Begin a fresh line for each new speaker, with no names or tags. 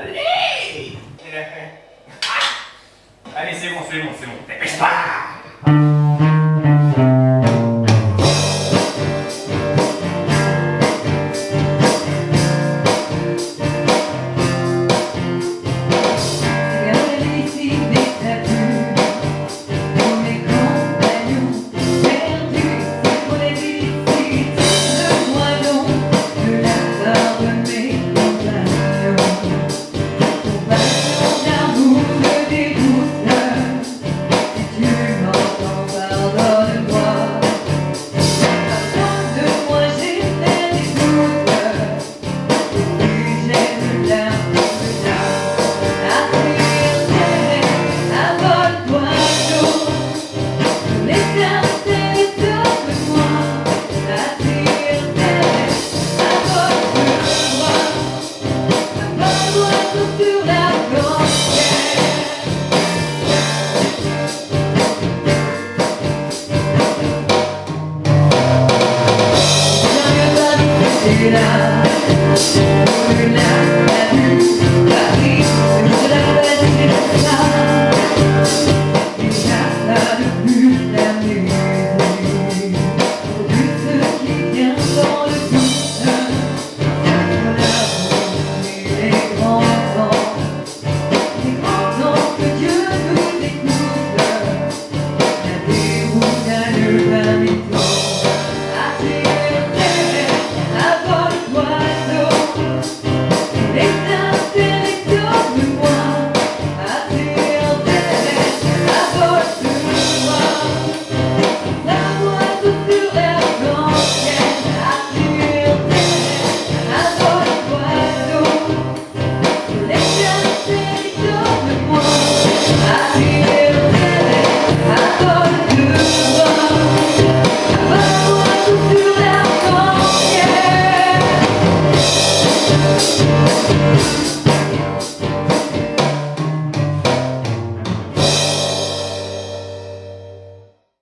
Allez Allez, c'est bon, c'est
Figured out, figured out We'll be right back.